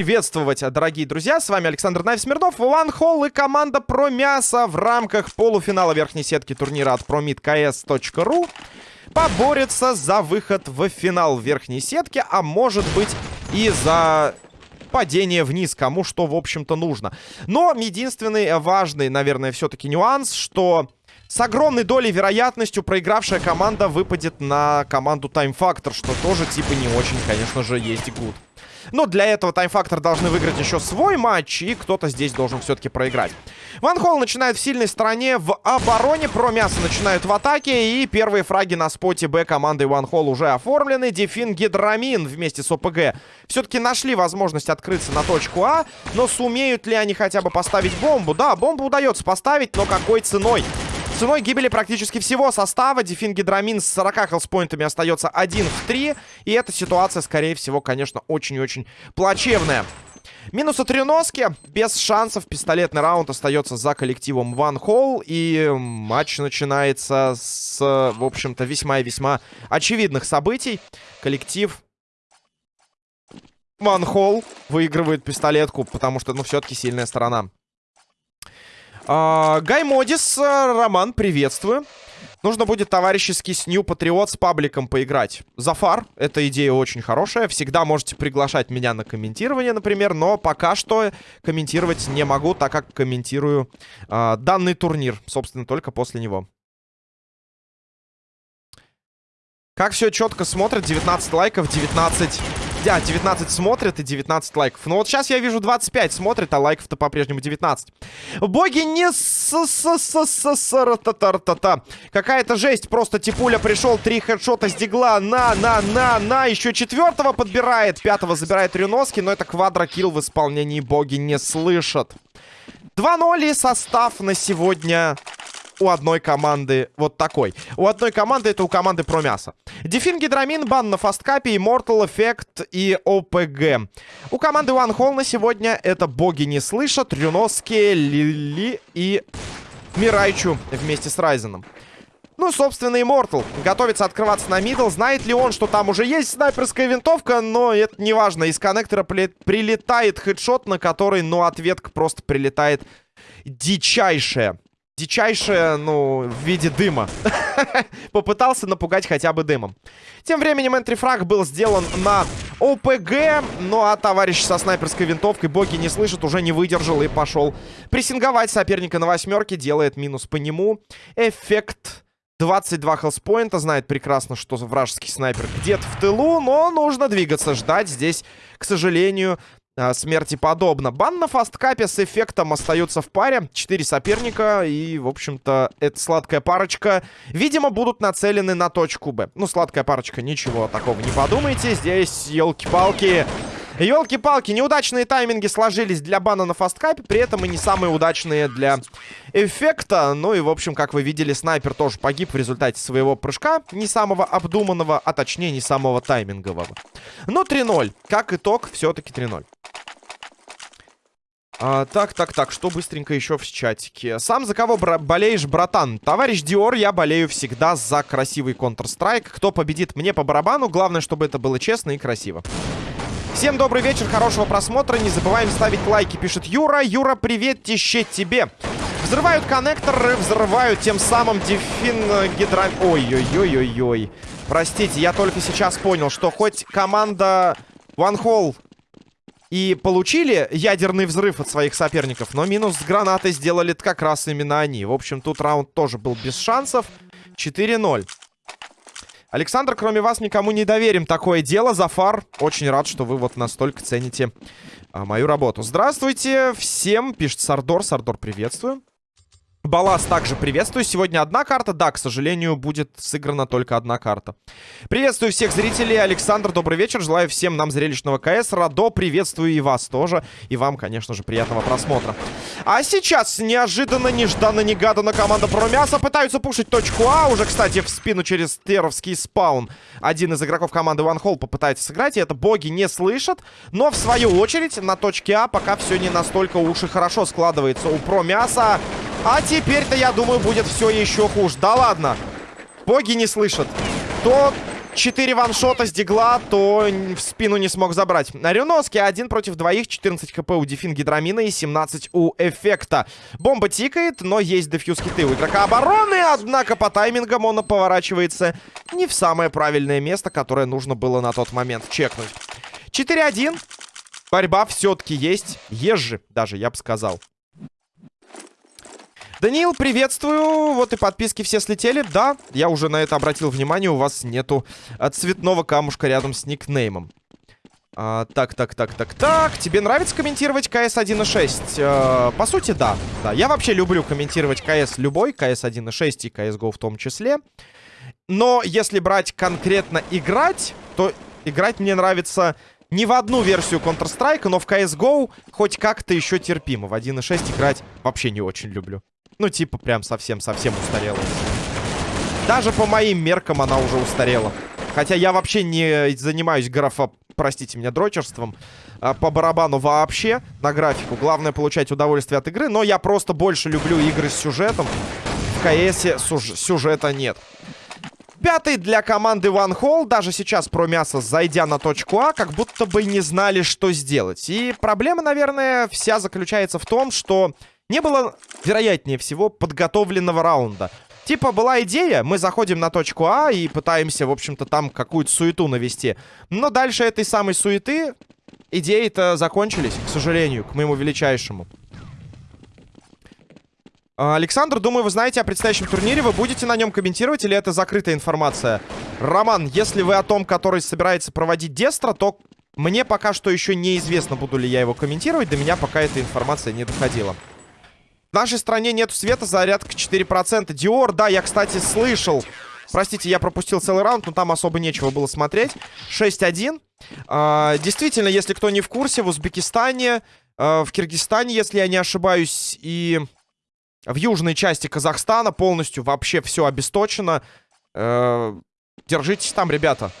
приветствовать, дорогие друзья. С вами Александр Найв Смирнов, One Hall и команда Про Мясо в рамках полуфинала верхней сетки турнира от promidks.ru поборется за выход в финал верхней сетки, а может быть и за падение вниз, кому что, в общем-то, нужно. Но единственный важный, наверное, все-таки нюанс, что с огромной долей вероятностью проигравшая команда выпадет на команду Time Factor, что тоже типа не очень, конечно же, есть гуд. Но для этого таймфактор должны выиграть еще свой матч, и кто-то здесь должен все-таки проиграть. Ван Холл начинает в сильной стороне в обороне, про мясо начинают в атаке, и первые фраги на споте Б команды Ван Холл уже оформлены. Дефин Гидрамин вместе с ОПГ все-таки нашли возможность открыться на точку А, но сумеют ли они хотя бы поставить бомбу? Да, бомбу удается поставить, но какой ценой? Ценой гибели практически всего состава Дефин Гидрамин с 40 хелспоинтами остается 1 в 3. И эта ситуация, скорее всего, конечно, очень и очень плачевная. Минус от Реноски. Без шансов. Пистолетный раунд остается за коллективом Ван Холл. И матч начинается с, в общем-то, весьма и весьма очевидных событий. Коллектив Ван Холл выигрывает пистолетку, потому что, ну, все-таки сильная сторона. А, Гай Модис, э, Роман, приветствую. Нужно будет товарищеский с New Patriot с пабликом поиграть. Зафар, эта идея очень хорошая. Всегда можете приглашать меня на комментирование, например. Но пока что комментировать не могу, так как комментирую э, данный турнир. Собственно, только после него. Как все четко смотрят. 19 лайков, 19 да, 19 смотрят и 19 лайков. Но вот сейчас я вижу 25 смотрят, а лайков-то по-прежнему 19. Боги не с с с с с та та та Какая-то жесть. Просто Типуля пришел, три хедшота с дигла. На, на, на, на. Еще четвертого подбирает. Пятого забирает Рюноски, но это квадрокилл в исполнении боги не слышат. 2-0 состав на сегодня у одной команды вот такой. У одной команды это у команды про мясо. Дефин Гидрамин, бан на фасткапе, Immortal Effect и ОПГ. У команды One Hall на сегодня это боги не слышат, Рюноски, Лили и Мирайчу вместе с Райзеном. Ну, собственно, Immortal готовится открываться на мидл. Знает ли он, что там уже есть снайперская винтовка? Но это не важно. Из коннектора прилетает хедшот, на который, ну, ответка просто прилетает дичайшая дичайшее, ну, в виде дыма. Попытался напугать хотя бы дымом. Тем временем энтрифраг был сделан на ОПГ. Ну, а товарищ со снайперской винтовкой, боги не слышат, уже не выдержал и пошел прессинговать соперника на восьмерке. Делает минус по нему. Эффект... 22 хелспоинта, знает прекрасно, что вражеский снайпер где-то в тылу, но нужно двигаться, ждать здесь, к сожалению, смерти подобно. Бан на фасткапе с эффектом остаются в паре. Четыре соперника. И, в общем-то, эта сладкая парочка, видимо, будут нацелены на точку Б. Ну, сладкая парочка, ничего такого не подумайте. Здесь, елки-палки... Елки-палки, неудачные тайминги сложились для бана на фасткапе, при этом и не самые удачные для эффекта. Ну и, в общем, как вы видели, снайпер тоже погиб в результате своего прыжка, не самого обдуманного, а точнее не самого таймингового. Но 3-0. Как итог, все-таки 3-0. А, так, так, так, что быстренько еще в чатике. Сам за кого бра болеешь, братан? Товарищ Диор, я болею всегда за красивый Counter-Strike. Кто победит, мне по барабану. Главное, чтобы это было честно и красиво. Всем добрый вечер, хорошего просмотра. Не забываем ставить лайки, пишет Юра. Юра, привет, тище тебе. Взрывают коннекторы, взрывают тем самым дефин гидра... Ой-ой-ой-ой-ой. Простите, я только сейчас понял, что хоть команда One Hole и получили ядерный взрыв от своих соперников, но минус с гранатой сделали как раз именно они. В общем, тут раунд тоже был без шансов. 4-0. Александр, кроме вас никому не доверим такое дело. Зафар, очень рад, что вы вот настолько цените а, мою работу. Здравствуйте всем, пишет Сардор. Сардор, приветствую. Балас также приветствую. Сегодня одна карта. Да, к сожалению, будет сыграна только одна карта. Приветствую всех зрителей. Александр, добрый вечер. Желаю всем нам зрелищного КС. Радо, приветствую и вас тоже. И вам, конечно же, приятного просмотра. А сейчас неожиданно, нежданно, негаданно команда Промяса пытаются пушить точку А. Уже, кстати, в спину через теровский спаун. Один из игроков команды One Hole попытается сыграть. И это боги не слышат. Но, в свою очередь, на точке А пока все не настолько уж и хорошо складывается у Промяса. А теперь-то, я думаю, будет все еще хуже. Да ладно. Боги не слышат. То 4 ваншота с дигла, то в спину не смог забрать. Рюноски один против двоих, 14 хп у Дефин Гидрамина и 17 у Эффекта. Бомба тикает, но есть дефьюз хиты у игрока обороны, однако по таймингам он поворачивается не в самое правильное место, которое нужно было на тот момент чекнуть. 4-1. Борьба все-таки есть. Ежи даже, я бы сказал. Даниил, приветствую. Вот и подписки все слетели. Да, я уже на это обратил внимание. У вас нету а, цветного камушка рядом с никнеймом. А, так, так, так, так, так. Тебе нравится комментировать КС 1.6? А, по сути, да. да. Я вообще люблю комментировать КС любой, КС 1.6 и CSGO в том числе. Но если брать конкретно играть, то играть мне нравится не в одну версию Counter-Strike, но в CSGO хоть как-то еще терпимо. В 1.6 играть вообще не очень люблю. Ну, типа, прям совсем-совсем устарела. Даже по моим меркам она уже устарела. Хотя я вообще не занимаюсь графа, простите меня, дрочерством. А, по барабану вообще на графику. Главное получать удовольствие от игры. Но я просто больше люблю игры с сюжетом. В КСе сюжета нет. Пятый для команды One Hole. Даже сейчас про мясо, зайдя на точку А, как будто бы не знали, что сделать. И проблема, наверное, вся заключается в том, что не было, вероятнее всего, подготовленного раунда. Типа, была идея, мы заходим на точку А и пытаемся, в общем-то, там какую-то суету навести. Но дальше этой самой суеты идеи-то закончились, к сожалению, к моему величайшему. А, Александр, думаю, вы знаете о предстоящем турнире. Вы будете на нем комментировать или это закрытая информация? Роман, если вы о том, который собирается проводить Дестра, то мне пока что еще неизвестно, буду ли я его комментировать. До меня пока эта информация не доходила. В нашей стране нет света, зарядка 4%. Диор, да, я, кстати, слышал. Простите, я пропустил целый раунд, но там особо нечего было смотреть. 6-1. А, действительно, если кто не в курсе, в Узбекистане, а, в Киргизстане, если я не ошибаюсь, и в южной части Казахстана полностью вообще все обесточено. А, держитесь там, ребята.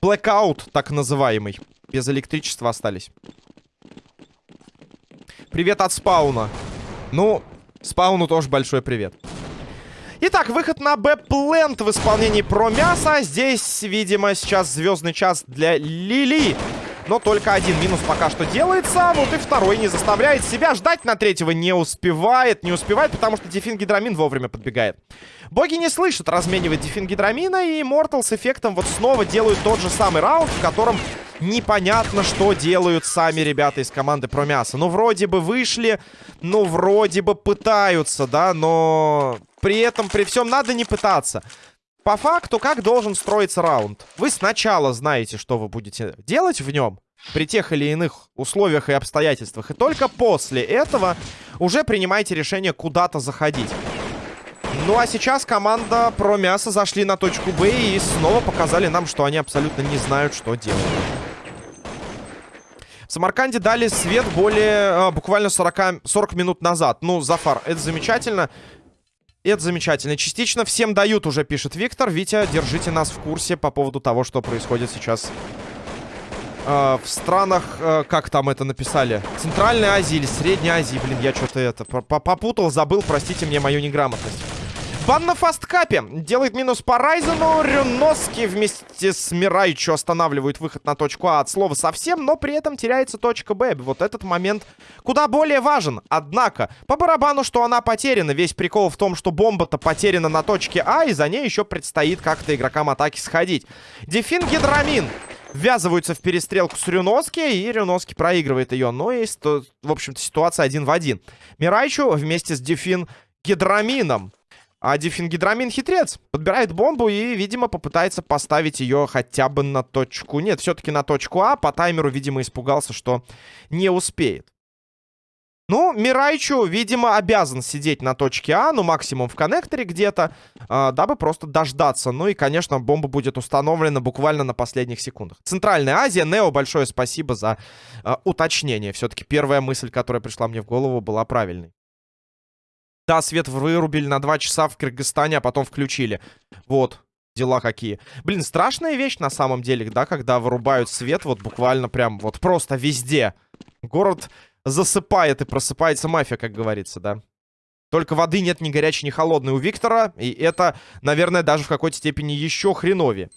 Blackout, так называемый. Без электричества остались. Привет от спауна. Ну, спауну тоже большой привет. Итак, выход на Б-плент в исполнении про мясо. Здесь, видимо, сейчас звездный час для Лили. Но только один минус пока что делается. Вот и второй не заставляет себя ждать на третьего. Не успевает, не успевает, потому что Дефин Гидрамин вовремя подбегает. Боги не слышат разменивать Дефин Гидрамина. И Мортал с эффектом вот снова делают тот же самый раунд, в котором непонятно, что делают сами ребята из команды про мясо. Ну, вроде бы вышли, ну, вроде бы пытаются, да, но при этом, при всем надо не пытаться. По факту, как должен строиться раунд? Вы сначала знаете, что вы будете делать в нем, при тех или иных условиях и обстоятельствах, и только после этого уже принимаете решение куда-то заходить. Ну а сейчас команда про мясо зашли на точку Б и снова показали нам, что они абсолютно не знают, что делать. В Самарканде дали свет более... А, буквально 40, 40 минут назад. Ну, Зафар, это замечательно. Это замечательно. Частично всем дают уже, пишет Виктор. Витя, держите нас в курсе по поводу того, что происходит сейчас э, в странах... Э, как там это написали? Центральной Азии или Средней Азии. Блин, я что-то это... Попутал, забыл, простите мне мою неграмотность. Бан на фасткапе. Делает минус по Райзену. Рюноски вместе с Мирайчу останавливают выход на точку А от слова совсем, но при этом теряется точка Б. Вот этот момент куда более важен. Однако, по барабану, что она потеряна. Весь прикол в том, что бомба-то потеряна на точке А, и за ней еще предстоит как-то игрокам атаки сходить. Дефин Гидрамин ввязываются в перестрелку с Рюноски, и Рюноски проигрывает ее. Ну и, в общем-то, ситуация один в один. Мирайчу вместе с Дефин Гидрамином а дифингидрамин хитрец. Подбирает бомбу и, видимо, попытается поставить ее хотя бы на точку... Нет, все-таки на точку А. По таймеру, видимо, испугался, что не успеет. Ну, Мирайчу, видимо, обязан сидеть на точке А, ну, максимум в коннекторе где-то, э, дабы просто дождаться. Ну и, конечно, бомба будет установлена буквально на последних секундах. Центральная Азия. Нео, большое спасибо за э, уточнение. Все-таки первая мысль, которая пришла мне в голову, была правильной. Да, свет вырубили на 2 часа в Кыргызстане, а потом включили. Вот, дела какие. Блин, страшная вещь на самом деле, да, когда вырубают свет вот буквально прям вот просто везде. Город засыпает и просыпается мафия, как говорится, да. Только воды нет ни горячей, ни холодной у Виктора, и это, наверное, даже в какой-то степени еще хреновее.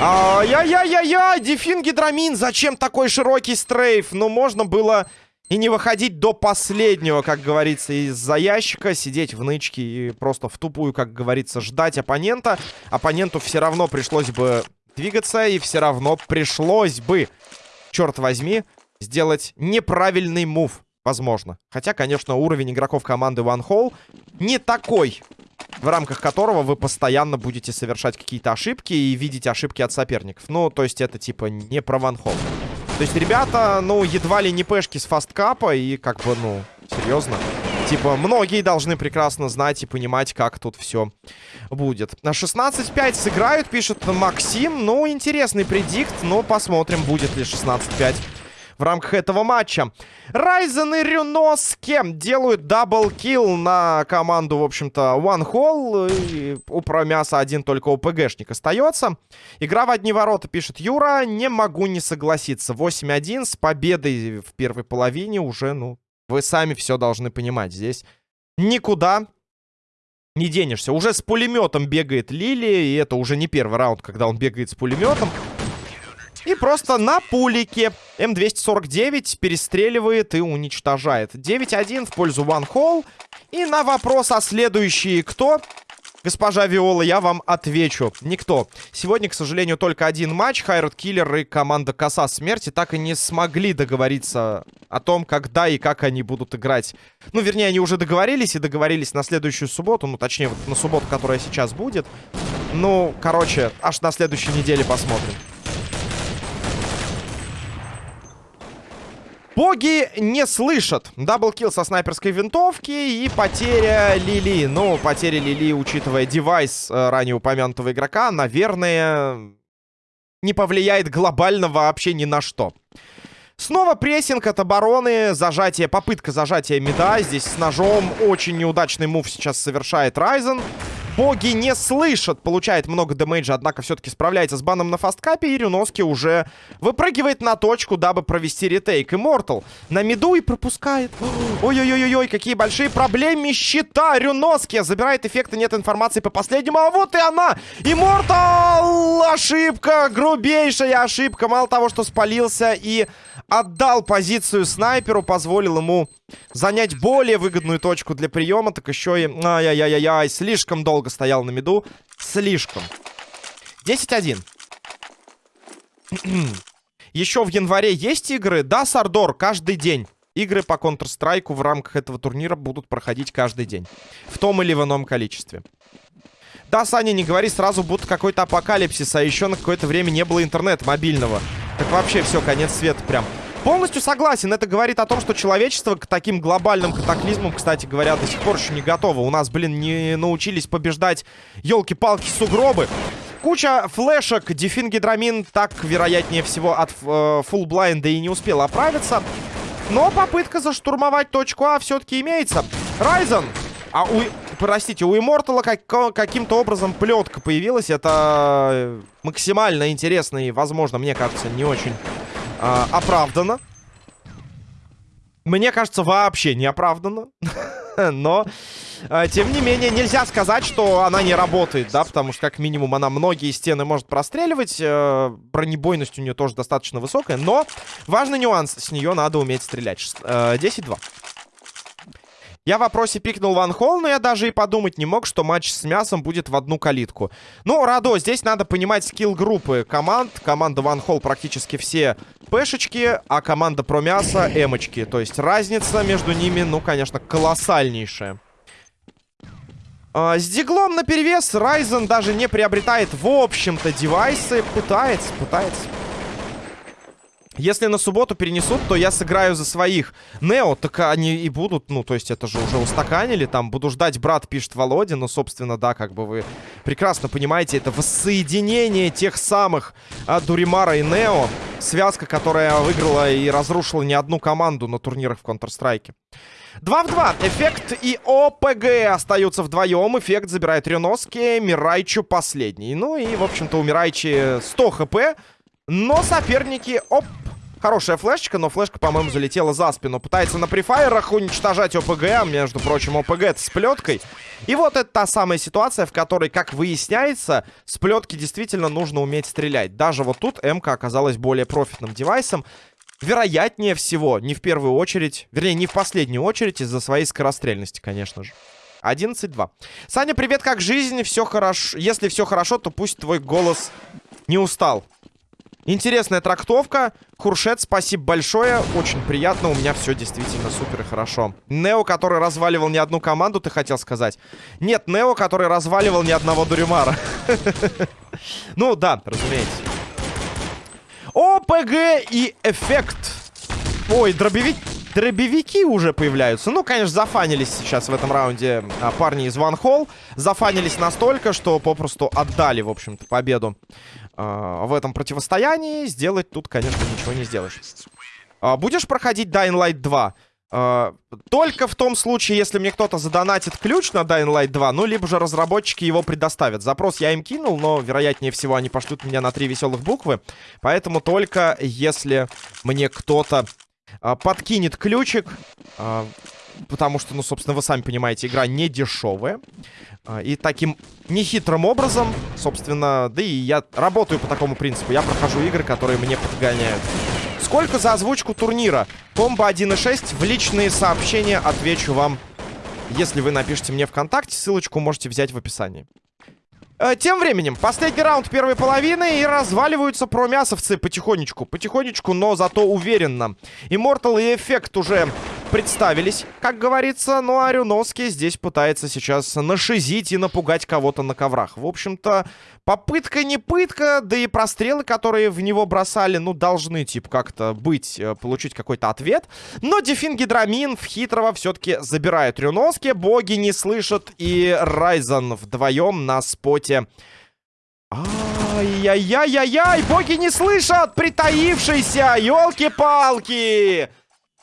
Ай-яй-яй-яй, Дефин Гидрамин, зачем такой широкий стрейф? Ну, можно было и не выходить до последнего, как говорится, из-за ящика, сидеть в нычке и просто в тупую, как говорится, ждать оппонента. Оппоненту все равно пришлось бы двигаться, и все равно пришлось бы, черт возьми, сделать неправильный мув, возможно. Хотя, конечно, уровень игроков команды One Hole не такой, в рамках которого вы постоянно будете совершать какие-то ошибки и видеть ошибки от соперников. Ну, то есть это типа не про One Hole. То есть ребята, ну, едва ли не пешки с фасткапа и как бы, ну, серьезно. Типа, многие должны прекрасно знать и понимать, как тут все будет. На 16-5 сыграют, пишет Максим. Ну, интересный предикт, но посмотрим, будет ли 16-5 в рамках этого матча. Райзен и Рюноске делают double kill на команду, в общем-то, One Hall. И у Промяса один только ОПГшник остается. Игра в одни ворота, пишет Юра. Не могу не согласиться. 8-1 с победой в первой половине уже, ну, вы сами все должны понимать. Здесь никуда не денешься. Уже с пулеметом бегает Лили, и это уже не первый раунд, когда он бегает с пулеметом. И просто на пулике М249 перестреливает и уничтожает. 9-1 в пользу One Hole. И на вопрос, а следующие кто? Госпожа Виола, я вам отвечу. Никто. Сегодня, к сожалению, только один матч. Хайрод Киллер и команда Коса Смерти так и не смогли договориться о том, когда и как они будут играть. Ну, вернее, они уже договорились и договорились на следующую субботу. Ну, точнее, вот на субботу, которая сейчас будет. Ну, короче, аж на следующей неделе посмотрим. Боги не слышат. Даблкил со снайперской винтовки и потеря Лили. Ну, потеря Лили, учитывая девайс э, ранее упомянутого игрока, наверное, не повлияет глобально вообще ни на что. Снова прессинг от обороны, зажатие, попытка зажатия меда. Здесь с ножом очень неудачный мув сейчас совершает Райзен. Боги не слышат. Получает много дэмэджа, однако все-таки справляется с баном на фасткапе. И Рюноски уже выпрыгивает на точку, дабы провести ретейк. Иммортал на миду и пропускает. Ой-ой-ой-ой, какие большие проблемы щита. Рюноски забирает эффекты, нет информации по последнему. А вот и она! Иммортал! Ошибка! Грубейшая ошибка. Мало того, что спалился и отдал позицию снайперу, позволил ему занять более выгодную точку для приема, так еще и... Ай-яй-яй-яй, слишком долго стоял на миду. Слишком. 10-1. еще в январе есть игры? Да, Сардор, каждый день. Игры по Counter-Strike в рамках этого турнира будут проходить каждый день. В том или в ином количестве. Да, Саня, не говори сразу, будто какой-то апокалипсис, а еще на какое-то время не было интернета мобильного. Так вообще все, конец света прям. Полностью согласен. Это говорит о том, что человечество к таким глобальным катаклизмам, кстати говоря, до сих пор еще не готово. У нас, блин, не научились побеждать елки-палки сугробы. Куча флешек. Дефин Гидрамин так, вероятнее всего, от э, фулл-блайнда и не успел оправиться. Но попытка заштурмовать точку А все-таки имеется. Райзен. А у... Простите, у Иммортала как... каким-то образом плетка появилась. Это э, максимально интересно и, возможно, мне кажется, не очень а, оправдано. Мне кажется, вообще не оправдано. Но, а, тем не менее, нельзя сказать, что она не работает, да, потому что, как минимум, она многие стены может простреливать. Э, бронебойность у нее тоже достаточно высокая. Но важный нюанс, с нее надо уметь стрелять. Э, 10-2. Я в вопросе пикнул Ван Холл, но я даже и подумать не мог, что матч с мясом будет в одну калитку. Ну, Радо, здесь надо понимать скилл группы команд. Команда Ван Холл практически все пешечки, а команда про мясо эмочки. То есть разница между ними, ну, конечно, колоссальнейшая. А, с диглом наперевес Райзен даже не приобретает, в общем-то, девайсы. Пытается, пытается. Если на субботу перенесут, то я сыграю за своих. Нео, так они и будут, ну, то есть это же уже устаканили, там, буду ждать, брат, пишет Володя, но, собственно, да, как бы вы прекрасно понимаете, это воссоединение тех самых а, Дуримара и Нео, связка, которая выиграла и разрушила не одну команду на турнирах в Counter-Strike. 2 в 2. Эффект и ОПГ остаются вдвоем. Эффект забирает Рюноски, Мирайчу последний. Ну и, в общем-то, у Мирайчи 100 хп. Но соперники... Оп! Хорошая флешечка, но флешка, по-моему, залетела за спину. Пытается на префайерах уничтожать ОПГ, а, между прочим, ОПГ с плеткой. И вот это та самая ситуация, в которой, как выясняется, с плетки действительно нужно уметь стрелять. Даже вот тут МК оказалась более профитным девайсом. Вероятнее всего, не в первую очередь, вернее, не в последнюю очередь, из-за своей скорострельности, конечно же. 11-2. Саня, привет, как жизнь? Все хорошо. Если все хорошо, то пусть твой голос не устал. Интересная трактовка. Хуршет, спасибо большое. Очень приятно. У меня все действительно супер и хорошо. Нео, который разваливал не одну команду, ты хотел сказать? Нет, Нео, который разваливал ни одного Дуримара. Ну, да, разумеется. ОПГ и эффект. Ой, дробовик... дробовики уже появляются. Ну, конечно, зафанились сейчас в этом раунде а, парни из Ван Холл. Зафанились настолько, что попросту отдали, в общем-то, победу э, в этом противостоянии. Сделать тут, конечно, ничего не сделаешь. Э, будешь проходить Dying Light 2? Э, только в том случае, если мне кто-то задонатит ключ на Dying Light 2, ну, либо же разработчики его предоставят. Запрос я им кинул, но, вероятнее всего, они пошлют меня на три веселых буквы. Поэтому только если мне кто-то подкинет ключик... Потому что, ну, собственно, вы сами понимаете, игра не дешевая. А, и таким нехитрым образом, собственно, да и я работаю по такому принципу. Я прохожу игры, которые мне подгоняют. Сколько за озвучку турнира? Комбо 1.6 в личные сообщения отвечу вам, если вы напишите мне ВКонтакте. Ссылочку можете взять в описании. Э, тем временем, последний раунд первой половины и разваливаются промясовцы потихонечку. Потихонечку, но зато уверенно. Immortal и Эффект уже представились, как говорится. Ну, а Рюновский здесь пытается сейчас нашизить и напугать кого-то на коврах. В общем-то, попытка не пытка, да и прострелы, которые в него бросали, ну, должны, типа, как-то быть, э, получить какой-то ответ. Но Дефин Гидрамин в хитрого все-таки забирает Рюновский. Боги не слышат, и Райзен вдвоем на споте... Ай-яй-яй-яй-яй! Боги не слышат! Притаившийся! Ёлки-палки!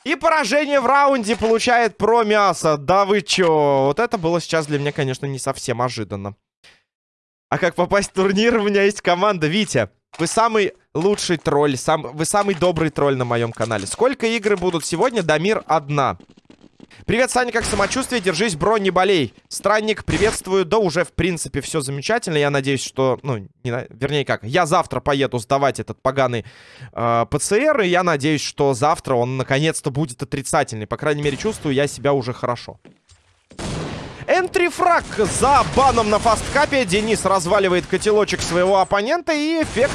И поражение в раунде получает про мясо. Да вы чё? Вот это было сейчас для меня, конечно, не совсем ожиданно. А как попасть в турнир? У меня есть команда. Витя, вы самый лучший тролль. Сам... Вы самый добрый тролль на моем канале. Сколько игр будут сегодня? Дамир одна. Привет, Саня, как самочувствие? Держись, бро, не болей. Странник, приветствую. Да уже, в принципе, все замечательно. Я надеюсь, что... Ну, не, вернее как, я завтра поеду сдавать этот поганый э, ПЦР, и я надеюсь, что завтра он наконец-то будет отрицательный. По крайней мере, чувствую я себя уже хорошо. Энтрифраг за баном на фасткапе. Денис разваливает котелочек своего оппонента, и эффект...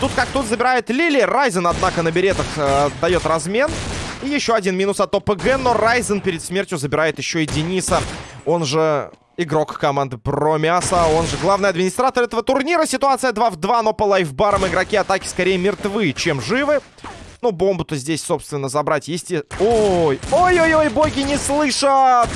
Тут как тут забирает Лили. Райзен, однако, на беретах э, дает размен. И еще один минус от ОПГ, но Райзен перед смертью забирает еще и Дениса. Он же игрок команды Промиаса, он же главный администратор этого турнира. Ситуация 2 в 2, но по лайфбарам игроки атаки скорее мертвы, чем живы. Ну, бомбу-то здесь, собственно, забрать есть... Ой, ой-ой-ой, боги не слышат!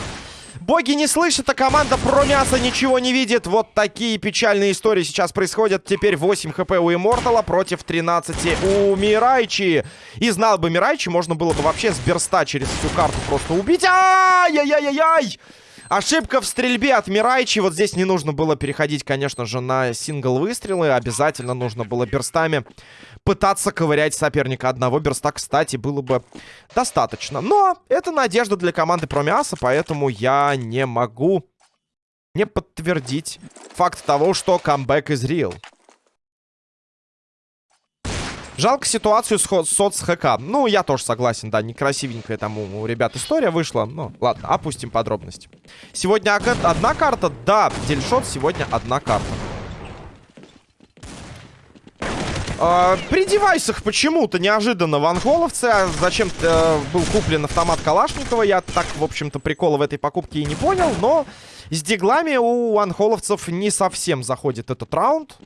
Боги не слышат, а команда про мясо ничего не видит. Вот такие печальные истории сейчас происходят. Теперь 8 хп у Иммортала против 13 у Мирайчи. И знал бы Мирайчи, можно было бы вообще с берста через всю карту просто убить. Ай-яй-яй-яй! Ошибка в стрельбе от Мирайчи. Вот здесь не нужно было переходить, конечно же, на сингл выстрелы. Обязательно нужно было берстами пытаться ковырять соперника. Одного берста, кстати, было бы достаточно. Но это надежда для команды Промиаса, поэтому я не могу не подтвердить факт того, что камбэк из real. Жалко ситуацию с соцхэка. Ну, я тоже согласен, да, некрасивенькая там у, ребят история вышла. Ну, ладно, опустим подробности. Сегодня одна карта? Да, дельшот сегодня одна карта. Э, при девайсах почему-то неожиданно ванхоловцы. А зачем-то э, был куплен автомат Калашникова. Я так, в общем-то, прикола в этой покупке и не понял. Но с диглами у ванхоловцев не совсем заходит этот раунд.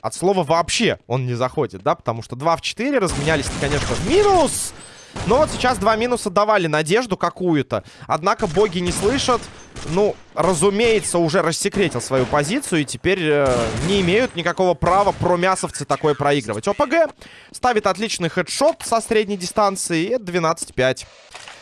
От слова вообще он не заходит, да? Потому что 2 в 4 разменялись, конечно, в минус. Но вот сейчас два минуса давали надежду какую-то. Однако боги не слышат. Ну, разумеется, уже рассекретил свою позицию. И теперь э, не имеют никакого права про мясовцы такое проигрывать. ОПГ ставит отличный хедшот со средней дистанции. И это 12-5.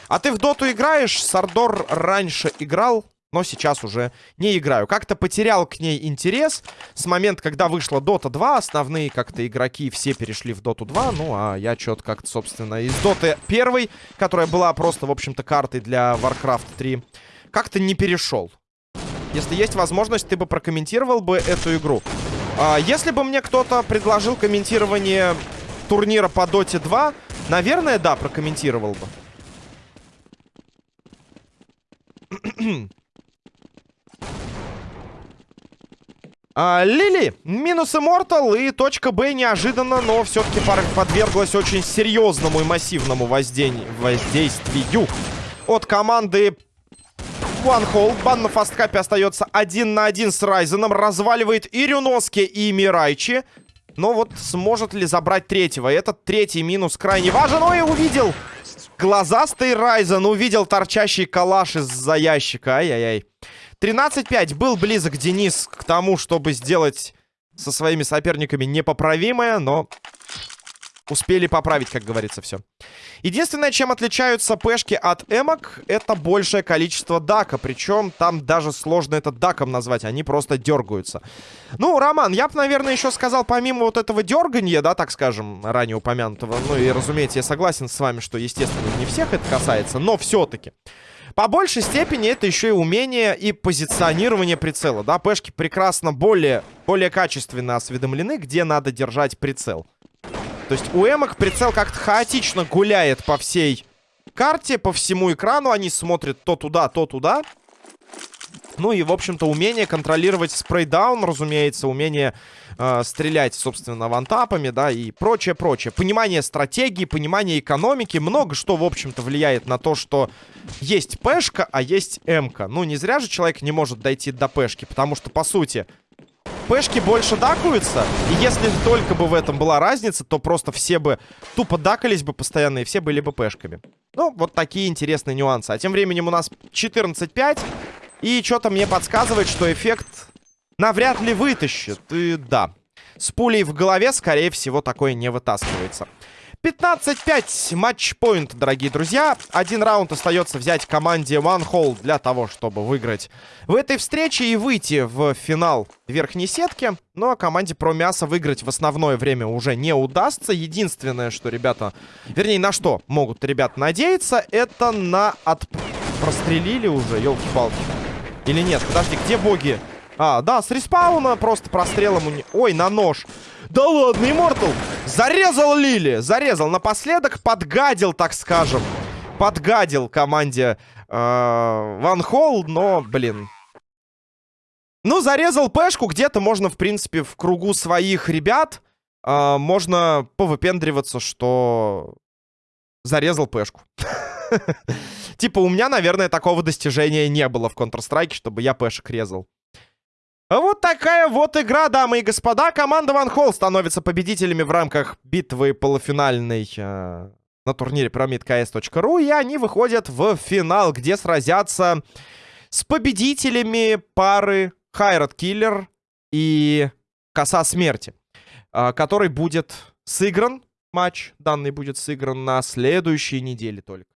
А ты в доту играешь? Сардор раньше играл? Но сейчас уже не играю. Как-то потерял к ней интерес с момента, когда вышла Dota 2. Основные как-то игроки все перешли в Dota 2. Ну, а я что-то как-то, собственно, из Dota 1, которая была просто, в общем-то, картой для Warcraft 3, как-то не перешел. Если есть возможность, ты бы прокомментировал бы эту игру. А, если бы мне кто-то предложил комментирование турнира по Dota 2, наверное, да, прокомментировал бы. А, Лили, минус Immortal и точка Б неожиданно, но все-таки подверглась очень серьезному и массивному воздействию от команды OneHole. Бан на фасткапе остается один на один с Райзеном. Разваливает и Рюноски, и Мирайчи. Но вот сможет ли забрать третьего? Этот третий минус крайне важен. Ой, увидел! Глазастый Райзен увидел торчащий калаш из-за ящика. Ай-яй-яй. 13-5. Был близок Денис к тому, чтобы сделать со своими соперниками непоправимое, но успели поправить, как говорится, все. Единственное, чем отличаются пешки от эмок, это большее количество дака. Причем там даже сложно это даком назвать, они просто дергаются. Ну, Роман, я бы, наверное, еще сказал, помимо вот этого дерганья, да, так скажем, ранее упомянутого, ну и, разумеется, я согласен с вами, что, естественно, не всех это касается, но все-таки... По большей степени это еще и умение и позиционирование прицела, да, пешки прекрасно более, более качественно осведомлены, где надо держать прицел. То есть у эмок прицел как-то хаотично гуляет по всей карте, по всему экрану, они смотрят то туда, то туда. Ну и, в общем-то, умение контролировать спрейдаун, разумеется, умение э, стрелять, собственно, вантапами, да, и прочее-прочее. Понимание стратегии, понимание экономики, много что, в общем-то, влияет на то, что есть пешка, а есть эмка. Ну, не зря же человек не может дойти до пешки, потому что, по сути, пешки больше дакуются, и если только бы в этом была разница, то просто все бы тупо дакались бы постоянно, и все были бы пешками. Ну, вот такие интересные нюансы. А тем временем у нас 14-5. И что-то мне подсказывает, что эффект навряд ли вытащит. И да, с пулей в голове, скорее всего, такое не вытаскивается. 15-5 матч-поинт, дорогие друзья. Один раунд остается взять команде One Hole для того, чтобы выиграть в этой встрече и выйти в финал верхней сетки. Ну а команде про мясо выиграть в основное время уже не удастся. Единственное, что ребята... Вернее, на что могут ребята надеяться, это на... От... Прострелили уже, елки-палки. Или нет? Подожди, где боги? А, да, с респауна просто прострелом... Ой, на нож. Да ладно, Иммортал! Зарезал Лили! Зарезал. Напоследок подгадил, так скажем. Подгадил команде э, Ван Холл, но, блин... Ну, зарезал пешку. Где-то можно, в принципе, в кругу своих ребят... Э, можно повыпендриваться, что... Зарезал пешку. Типа, у меня, наверное, такого достижения не было в Counter-Strike, чтобы я пешек резал. Вот такая вот игра, дамы и господа. Команда Ван Холл становится победителями в рамках битвы полуфинальной э, на турнире ProMidKS.ru. И они выходят в финал, где сразятся с победителями пары Хайрат Киллер и Коса Смерти. Э, который будет сыгран матч. Данный будет сыгран на следующей неделе только.